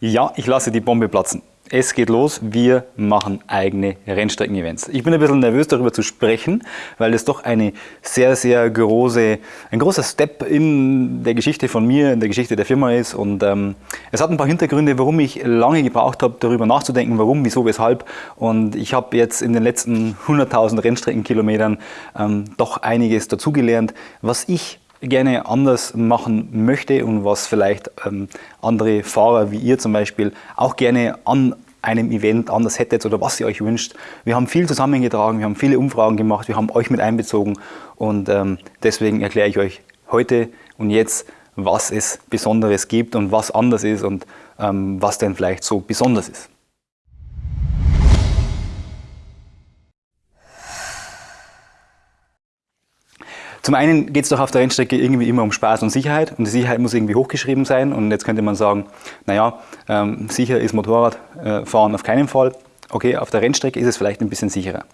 Ja, ich lasse die Bombe platzen. Es geht los, wir machen eigene Rennstrecken-Events. Ich bin ein bisschen nervös darüber zu sprechen, weil es doch eine sehr, sehr große, ein großer Step in der Geschichte von mir, in der Geschichte der Firma ist. Und ähm, es hat ein paar Hintergründe, warum ich lange gebraucht habe, darüber nachzudenken, warum, wieso, weshalb. Und ich habe jetzt in den letzten 100.000 Rennstreckenkilometern ähm, doch einiges dazugelernt, was ich gerne anders machen möchte und was vielleicht ähm, andere Fahrer wie ihr zum Beispiel auch gerne an einem Event anders hättet oder was ihr euch wünscht. Wir haben viel zusammengetragen, wir haben viele Umfragen gemacht, wir haben euch mit einbezogen und ähm, deswegen erkläre ich euch heute und jetzt, was es Besonderes gibt und was anders ist und ähm, was denn vielleicht so besonders ist. Zum einen geht es doch auf der Rennstrecke irgendwie immer um Spaß und Sicherheit und die Sicherheit muss irgendwie hochgeschrieben sein und jetzt könnte man sagen, naja, ähm, sicher ist Motorradfahren äh, auf keinen Fall. Okay, auf der Rennstrecke ist es vielleicht ein bisschen sicherer.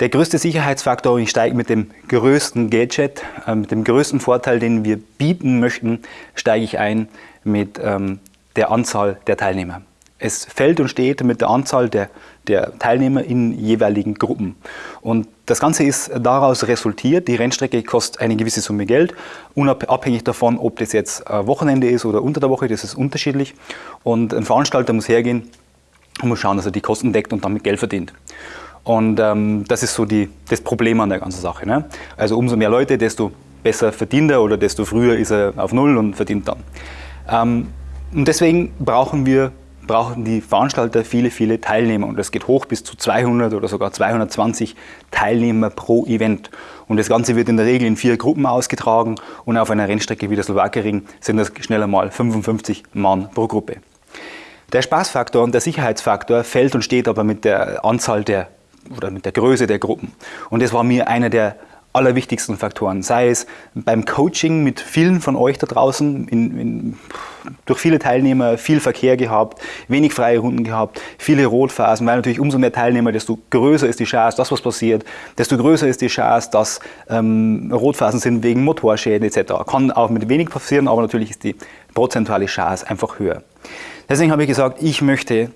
Der größte Sicherheitsfaktor, ich steige mit dem größten Gadget, äh, mit dem größten Vorteil, den wir bieten möchten, steige ich ein mit ähm, der Anzahl der Teilnehmer. Es fällt und steht mit der Anzahl der, der Teilnehmer in jeweiligen Gruppen. Und das Ganze ist daraus resultiert, die Rennstrecke kostet eine gewisse Summe Geld, unabhängig davon, ob das jetzt Wochenende ist oder unter der Woche, das ist unterschiedlich. Und ein Veranstalter muss hergehen und muss schauen, dass er die Kosten deckt und damit Geld verdient. Und ähm, das ist so die, das Problem an der ganzen Sache. Ne? Also umso mehr Leute, desto besser verdient er oder desto früher ist er auf Null und verdient dann. Ähm, und deswegen brauchen wir brauchen die Veranstalter viele, viele Teilnehmer und das geht hoch bis zu 200 oder sogar 220 Teilnehmer pro Event. Und das Ganze wird in der Regel in vier Gruppen ausgetragen und auf einer Rennstrecke wie der Slowakering sind das schneller mal 55 Mann pro Gruppe. Der Spaßfaktor und der Sicherheitsfaktor fällt und steht aber mit der Anzahl der oder mit der Größe der Gruppen. Und das war mir einer der allerwichtigsten Faktoren, sei es beim Coaching mit vielen von euch da draußen, in, in, durch viele Teilnehmer, viel Verkehr gehabt, wenig freie Runden gehabt, viele Rotphasen, weil natürlich umso mehr Teilnehmer, desto größer ist die Chance, dass was passiert, desto größer ist die Chance, dass ähm, Rotphasen sind wegen Motorschäden etc. Kann auch mit wenig passieren, aber natürlich ist die prozentuale Chance einfach höher. Deswegen habe ich gesagt, ich möchte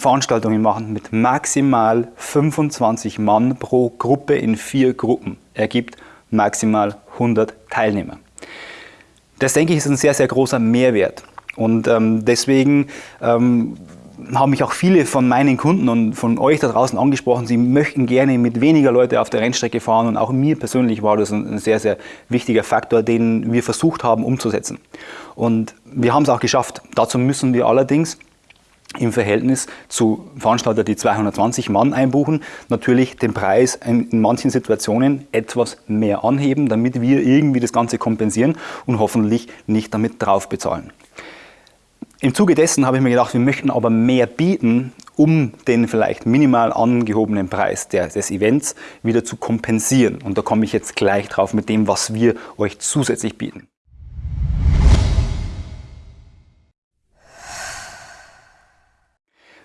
Veranstaltungen machen mit maximal 25 Mann pro Gruppe in vier Gruppen. Ergibt maximal 100 Teilnehmer. Das denke ich ist ein sehr, sehr großer Mehrwert. Und ähm, deswegen ähm, haben mich auch viele von meinen Kunden und von euch da draußen angesprochen, sie möchten gerne mit weniger Leute auf der Rennstrecke fahren und auch mir persönlich war das ein sehr, sehr wichtiger Faktor, den wir versucht haben umzusetzen. Und wir haben es auch geschafft. Dazu müssen wir allerdings im Verhältnis zu Veranstaltern, die 220 Mann einbuchen, natürlich den Preis in manchen Situationen etwas mehr anheben, damit wir irgendwie das Ganze kompensieren und hoffentlich nicht damit drauf bezahlen. Im Zuge dessen habe ich mir gedacht, wir möchten aber mehr bieten, um den vielleicht minimal angehobenen Preis des Events wieder zu kompensieren. Und da komme ich jetzt gleich drauf mit dem, was wir euch zusätzlich bieten.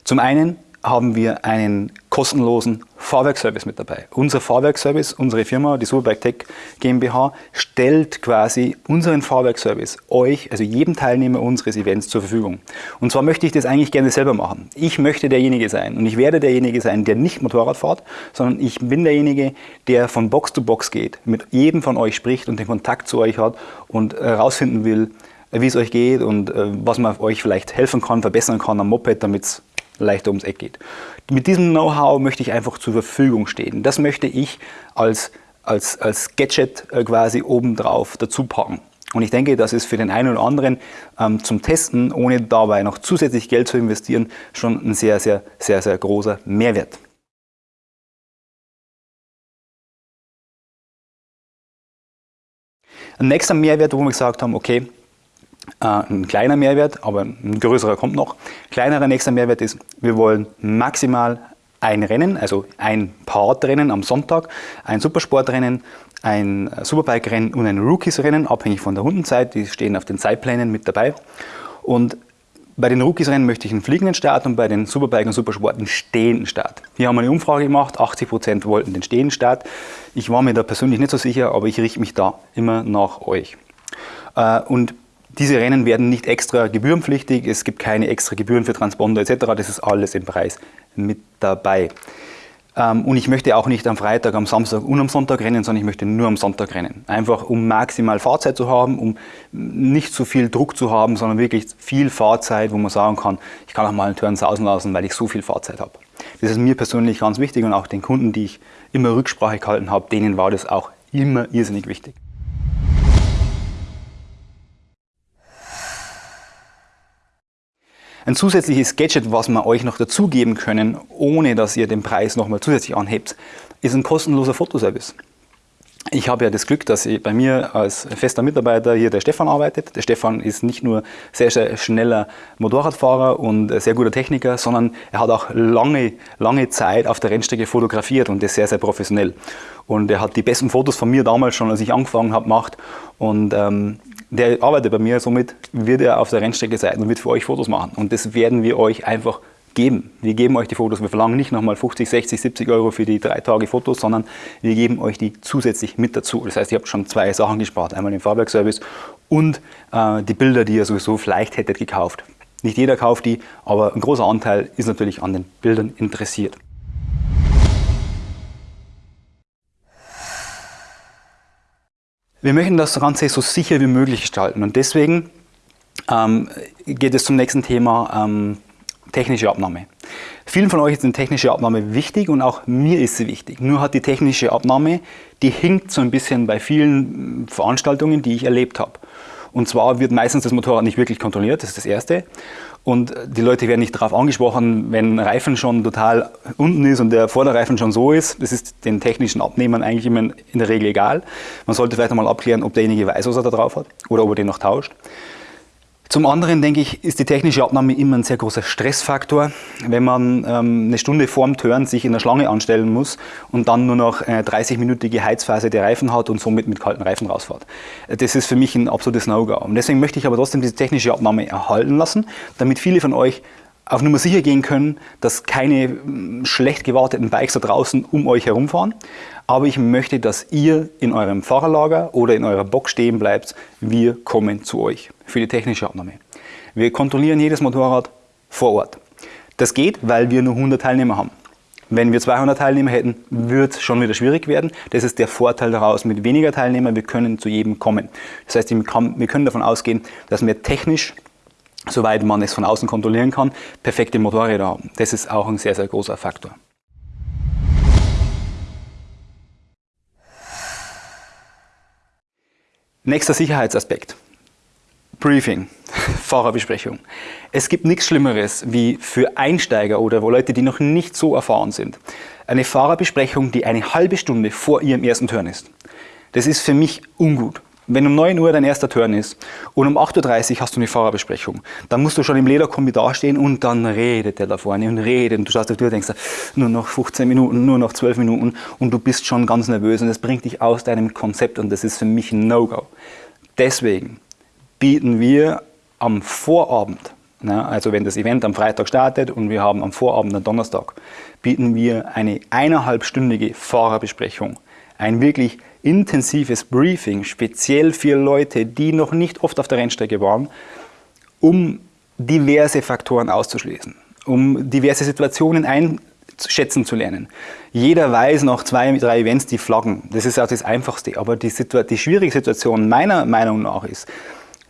Zum einen haben wir einen kostenlosen Fahrwerkservice mit dabei. Unser Fahrwerkservice, unsere Firma, die Superbike Tech GmbH, stellt quasi unseren Fahrwerkservice euch, also jedem Teilnehmer unseres Events zur Verfügung. Und zwar möchte ich das eigentlich gerne selber machen. Ich möchte derjenige sein und ich werde derjenige sein, der nicht Motorrad fährt, sondern ich bin derjenige, der von Box zu Box geht, mit jedem von euch spricht und den Kontakt zu euch hat und herausfinden äh, will, wie es euch geht und äh, was man euch vielleicht helfen kann, verbessern kann am Moped, damit es leichter ums Eck geht. Mit diesem Know-how möchte ich einfach zur Verfügung stehen. Das möchte ich als, als, als Gadget äh, quasi obendrauf dazu packen. Und ich denke, das ist für den einen oder anderen ähm, zum Testen, ohne dabei noch zusätzlich Geld zu investieren, schon ein sehr, sehr, sehr, sehr großer Mehrwert. Ein nächster Mehrwert, wo wir gesagt haben, okay, ein kleiner Mehrwert, aber ein größerer kommt noch. Kleinerer nächster Mehrwert ist, wir wollen maximal ein Rennen, also ein Partrennen am Sonntag, ein Supersportrennen, ein Superbike-Rennen und ein Rookies-Rennen, abhängig von der Rundenzeit, die stehen auf den Zeitplänen mit dabei. Und bei den Rookies-Rennen möchte ich einen fliegenden Start und bei den Superbike und Supersport einen stehenden Start. Hier haben wir eine Umfrage gemacht, 80% wollten den stehenden Start. Ich war mir da persönlich nicht so sicher, aber ich richte mich da immer nach euch. Äh, und Diese Rennen werden nicht extra gebührenpflichtig, es gibt keine extra Gebühren für Transponder etc. Das ist alles im Preis mit dabei. Ähm, und ich möchte auch nicht am Freitag, am Samstag und am Sonntag rennen, sondern ich möchte nur am Sonntag rennen. Einfach um maximal Fahrzeit zu haben, um nicht so viel Druck zu haben, sondern wirklich viel Fahrzeit, wo man sagen kann, ich kann auch mal einen Turn sausen lassen, weil ich so viel Fahrzeit habe. Das ist mir persönlich ganz wichtig und auch den Kunden, die ich immer Rücksprache gehalten habe, denen war das auch immer irrsinnig wichtig. Ein zusätzliches Gadget, was wir euch noch dazugeben können, ohne dass ihr den Preis nochmal zusätzlich anhebt, ist ein kostenloser Fotoservice. Ich habe ja das Glück, dass bei mir als fester Mitarbeiter hier der Stefan arbeitet. Der Stefan ist nicht nur sehr, sehr schneller Motorradfahrer und sehr guter Techniker, sondern er hat auch lange, lange Zeit auf der Rennstrecke fotografiert und das sehr, sehr professionell. Und er hat die besten Fotos von mir damals schon, als ich angefangen habe, gemacht. Und ähm, der arbeitet bei mir, somit wird er auf der Rennstrecke sein und wird für euch Fotos machen. Und das werden wir euch einfach geben. Wir geben euch die Fotos. Wir verlangen nicht nochmal 50, 60, 70 Euro für die drei Tage Fotos, sondern wir geben euch die zusätzlich mit dazu. Das heißt, ihr habt schon zwei Sachen gespart. Einmal den Fahrwerkservice und äh, die Bilder, die ihr sowieso vielleicht hättet gekauft. Nicht jeder kauft die, aber ein großer Anteil ist natürlich an den Bildern interessiert. Wir möchten das Ganze so sicher wie möglich gestalten und deswegen ähm, geht es zum nächsten Thema ähm, technische Abnahme. Vielen von euch ist eine technische Abnahme wichtig und auch mir ist sie wichtig. Nur hat die technische Abnahme, die hinkt so ein bisschen bei vielen Veranstaltungen, die ich erlebt habe. Und zwar wird meistens das Motorrad nicht wirklich kontrolliert, das ist das Erste. Und die Leute werden nicht darauf angesprochen, wenn Reifen schon total unten ist und der Vorderreifen schon so ist. Das ist den technischen Abnehmern eigentlich immer in der Regel egal. Man sollte vielleicht einmal abklären, ob derjenige weiß, was er da drauf hat oder ob er den noch tauscht. Zum anderen denke ich, ist die technische Abnahme immer ein sehr großer Stressfaktor, wenn man ähm, eine Stunde vorm Turn sich in der Schlange anstellen muss und dann nur noch eine 30-minütige Heizphase der Reifen hat und somit mit kalten Reifen rausfährt. Das ist für mich ein absolutes No-Go. Und deswegen möchte ich aber trotzdem diese technische Abnahme erhalten lassen, damit viele von euch auf Nummer sicher gehen können, dass keine hm, schlecht gewarteten Bikes da draußen um euch herumfahren. Aber ich möchte, dass ihr in eurem Fahrerlager oder in eurer Box stehen bleibt. Wir kommen zu euch für die technische Abnahme. Wir kontrollieren jedes Motorrad vor Ort. Das geht, weil wir nur 100 Teilnehmer haben. Wenn wir 200 Teilnehmer hätten, wird es schon wieder schwierig werden. Das ist der Vorteil daraus mit weniger Teilnehmern. Wir können zu jedem kommen. Das heißt, wir können davon ausgehen, dass wir technisch soweit man es von außen kontrollieren kann, perfekte Motorräder haben. Das ist auch ein sehr, sehr großer Faktor. Nächster Sicherheitsaspekt. Briefing, Fahrerbesprechung. Es gibt nichts Schlimmeres wie für Einsteiger oder Leute, die noch nicht so erfahren sind, eine Fahrerbesprechung, die eine halbe Stunde vor ihrem ersten Turn ist. Das ist für mich ungut. Wenn um 9 Uhr dein erster Turn ist und um 8.30 Uhr hast du eine Fahrerbesprechung, dann musst du schon im Lederkombi dastehen und dann redet der da vorne und redet und du schaust auf die Tür und denkst, nur noch 15 Minuten, nur noch 12 Minuten und du bist schon ganz nervös und das bringt dich aus deinem Konzept und das ist für mich ein No-Go. Deswegen bieten wir am Vorabend, ne, also wenn das Event am Freitag startet und wir haben am Vorabend, am Donnerstag, bieten wir eine eineinhalbstündige Fahrerbesprechung. Ein wirklich intensives Briefing, speziell für Leute, die noch nicht oft auf der Rennstrecke waren, um diverse Faktoren auszuschließen, um diverse Situationen einschätzen zu lernen. Jeder weiß nach zwei, drei Events die Flaggen. Das ist auch das Einfachste. Aber die, die schwierige Situation meiner Meinung nach ist,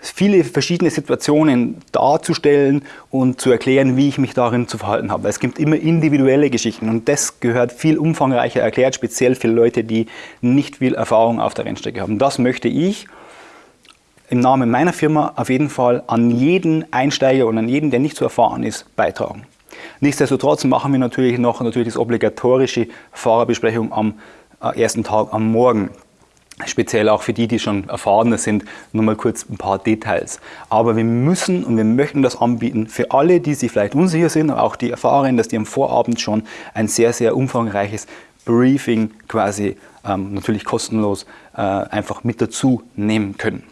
viele verschiedene Situationen darzustellen und zu erklären, wie ich mich darin zu verhalten habe. Es gibt immer individuelle Geschichten und das gehört viel umfangreicher erklärt, speziell für Leute, die nicht viel Erfahrung auf der Rennstrecke haben. Das möchte ich im Namen meiner Firma auf jeden Fall an jeden Einsteiger und an jeden, der nicht so erfahren ist, beitragen. Nichtsdestotrotz machen wir natürlich noch natürlich das obligatorische Fahrerbesprechung am äh, ersten Tag am Morgen speziell auch für die, die schon erfahrener sind, nur mal kurz ein paar Details. Aber wir müssen und wir möchten das anbieten für alle, die sich vielleicht unsicher sind, aber auch die Erfahrenen, dass die am Vorabend schon ein sehr, sehr umfangreiches Briefing quasi ähm, natürlich kostenlos äh, einfach mit dazu nehmen können.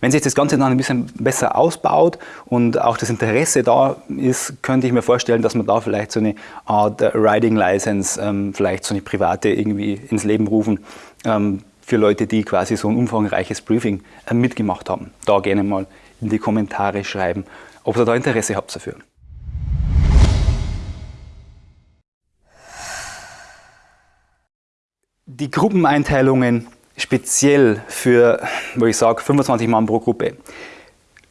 Wenn sich das Ganze dann ein bisschen besser ausbaut und auch das Interesse da ist, könnte ich mir vorstellen, dass man da vielleicht so eine Art Riding License, ähm, vielleicht so eine private irgendwie ins Leben rufen, ähm, für Leute, die quasi so ein umfangreiches Briefing äh, mitgemacht haben. Da gerne mal in die Kommentare schreiben, ob ihr da Interesse habt dafür. Die Gruppeneinteilungen speziell für, wo ich sage, 25 Mann pro Gruppe.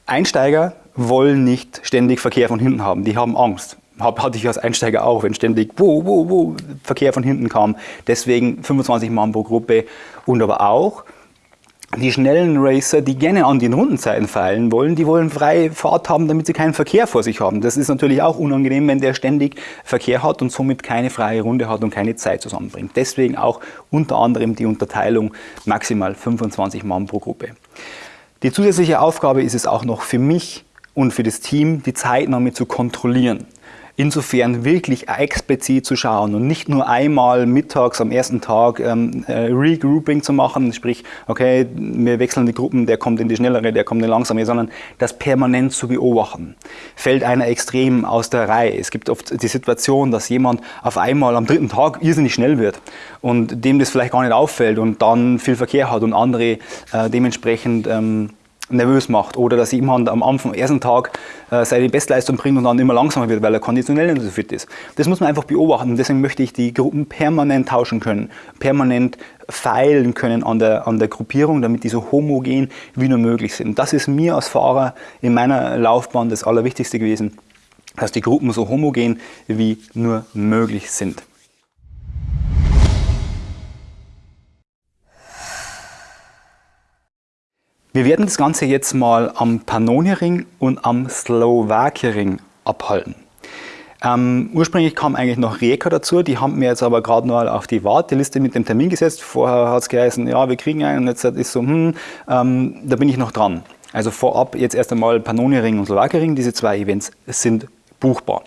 Einsteiger wollen nicht ständig Verkehr von hinten haben, die haben Angst. Hatte ich als Einsteiger auch, wenn ständig wo, wo, wo Verkehr von hinten kam. Deswegen 25 Mann pro Gruppe und aber auch die schnellen Racer, die gerne an den Rundenzeiten feilen wollen, die wollen freie Fahrt haben, damit sie keinen Verkehr vor sich haben. Das ist natürlich auch unangenehm, wenn der ständig Verkehr hat und somit keine freie Runde hat und keine Zeit zusammenbringt. Deswegen auch unter anderem die Unterteilung maximal 25 Mann pro Gruppe. Die zusätzliche Aufgabe ist es auch noch für mich und für das Team, die Zeitnahme zu kontrollieren. Insofern wirklich explizit zu schauen und nicht nur einmal mittags am ersten Tag ähm, äh, Regrouping zu machen, sprich, okay, wir wechseln die Gruppen, der kommt in die schnellere, der kommt in die langsame, sondern das permanent zu beobachten. Fällt einer extrem aus der Reihe. Es gibt oft die Situation, dass jemand auf einmal am dritten Tag irrsinnig schnell wird und dem das vielleicht gar nicht auffällt und dann viel Verkehr hat und andere äh, dementsprechend ähm, nervös macht oder dass jemand am Anfang, ersten Tag äh, seine Bestleistung bringt und dann immer langsamer wird, weil er konditionell nicht so fit ist. Das muss man einfach beobachten. Deswegen möchte ich die Gruppen permanent tauschen können, permanent feilen können an der, an der Gruppierung, damit die so homogen wie nur möglich sind. Das ist mir als Fahrer in meiner Laufbahn das Allerwichtigste gewesen, dass die Gruppen so homogen wie nur möglich sind. Wir werden das Ganze jetzt mal am Pannoniering und am Slowakiering abhalten. Ähm, ursprünglich kam eigentlich noch Rijeka dazu, die haben mir jetzt aber gerade mal auf die Warteliste mit dem Termin gesetzt. Vorher hat es geheißen, ja, wir kriegen einen und jetzt ist so, hm, ähm, da bin ich noch dran. Also vorab jetzt erst einmal Pannoniering und Slowakiering, diese zwei Events sind buchbar.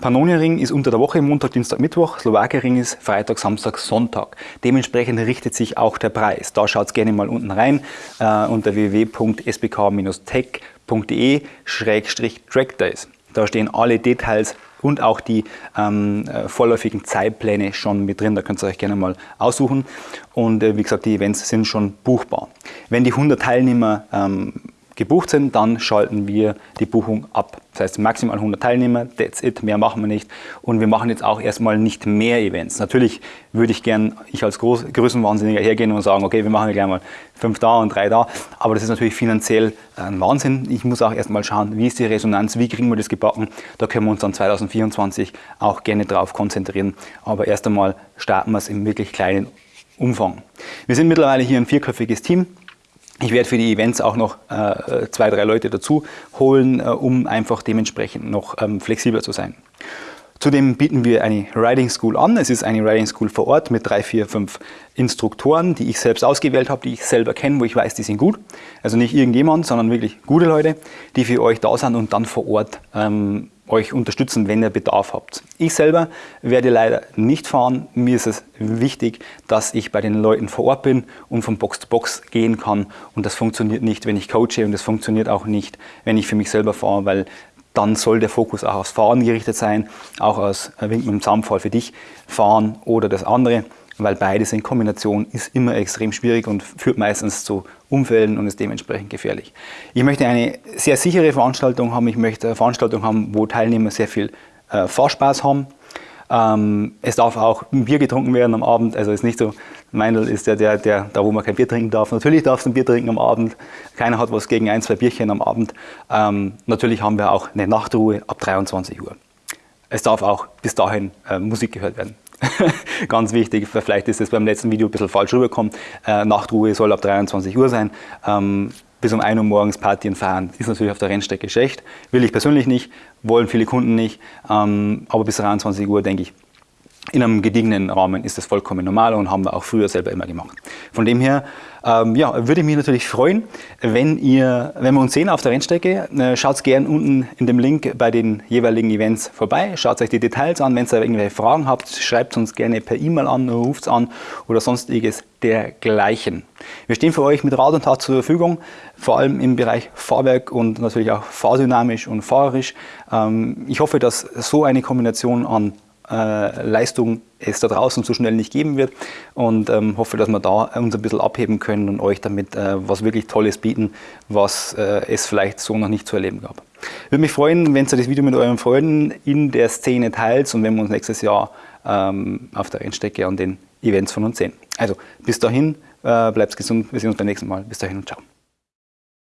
Pannonia-Ring ist unter der Woche Montag, Dienstag, Mittwoch, Slowakia-Ring ist Freitag, Samstag, Sonntag. Dementsprechend richtet sich auch der Preis. Da schaut gerne mal unten rein äh, unter www.spk-tech.de-trackdays. Da stehen alle Details und auch die ähm, äh, vorläufigen Zeitpläne schon mit drin. Da könnt ihr euch gerne mal aussuchen. Und äh, wie gesagt, die Events sind schon buchbar. Wenn die 100 Teilnehmer ähm, gebucht sind, dann schalten wir die Buchung ab. Das heißt maximal 100 Teilnehmer, that's it, mehr machen wir nicht. Und wir machen jetzt auch erstmal nicht mehr Events. Natürlich würde ich gern, ich als Groß Größenwahnsinniger hergehen und sagen, okay, wir machen gleich mal fünf da und drei da. Aber das ist natürlich finanziell ein Wahnsinn. Ich muss auch erstmal schauen, wie ist die Resonanz, wie kriegen wir das gebacken. Da können wir uns dann 2024 auch gerne drauf konzentrieren. Aber erst einmal starten wir es im wirklich kleinen Umfang. Wir sind mittlerweile hier ein vierköpfiges Team. Ich werde für die Events auch noch äh, zwei, drei Leute dazu holen, äh, um einfach dementsprechend noch ähm, flexibler zu sein. Zudem bieten wir eine Riding School an. Es ist eine Riding School vor Ort mit drei, vier, fünf Instruktoren, die ich selbst ausgewählt habe, die ich selber kenne, wo ich weiß, die sind gut. Also nicht irgendjemand, sondern wirklich gute Leute, die für euch da sind und dann vor Ort ähm, euch unterstützen, wenn ihr Bedarf habt. Ich selber werde leider nicht fahren. Mir ist es wichtig, dass ich bei den Leuten vor Ort bin und von Box zu Box gehen kann. Und das funktioniert nicht, wenn ich coache und das funktioniert auch nicht, wenn ich für mich selber fahre, weil dann soll der Fokus auch aufs Fahren gerichtet sein, auch aus Wink mit dem Zaunpfahl für dich fahren oder das andere weil beides in Kombination ist immer extrem schwierig und führt meistens zu Unfällen und ist dementsprechend gefährlich. Ich möchte eine sehr sichere Veranstaltung haben, ich möchte eine Veranstaltung haben, wo Teilnehmer sehr viel äh, Fahrspaß haben. Ähm, es darf auch ein Bier getrunken werden am Abend, also ist nicht so, Meindl ist der, der, der, da wo man kein Bier trinken darf. Natürlich darfst du ein Bier trinken am Abend, keiner hat was gegen ein, zwei Bierchen am Abend. Ähm, natürlich haben wir auch eine Nachtruhe ab 23 Uhr. Es darf auch bis dahin äh, Musik gehört werden. Ganz wichtig, vielleicht ist es beim letzten Video ein bisschen falsch rübergekommen. Äh, Nachtruhe soll ab 23 Uhr sein. Ähm, bis um 1 Uhr morgens Party und fahren ist natürlich auf der Rennstrecke schlecht. Will ich persönlich nicht, wollen viele Kunden nicht. Ähm, aber bis 23 Uhr denke ich, in einem gediegenen Rahmen ist das vollkommen normal und haben wir auch früher selber immer gemacht. Von dem her ähm, ja, würde mich natürlich freuen, wenn, ihr, wenn wir uns sehen auf der Rennstrecke. Äh, schaut gerne unten in dem Link bei den jeweiligen Events vorbei. Schaut euch die Details an. Wenn ihr irgendwelche Fragen habt, schreibt uns gerne per E-Mail an, ruft an oder sonstiges dergleichen. Wir stehen für euch mit Rat und Tat zur Verfügung, vor allem im Bereich Fahrwerk und natürlich auch fahrdynamisch und fahrerisch. Ähm, ich hoffe, dass so eine Kombination an Leistung es da draußen so schnell nicht geben wird und ähm, hoffe, dass wir da uns ein bisschen abheben können und euch damit äh, was wirklich Tolles bieten, was äh, es vielleicht so noch nicht zu erleben gab. Würde mich freuen, wenn ihr das Video mit euren Freunden in der Szene teilt und wenn wir uns nächstes Jahr ähm, auf der Rennstrecke an den Events von uns sehen. Also bis dahin, äh, bleibt gesund, wir sehen uns beim nächsten Mal. Bis dahin und ciao.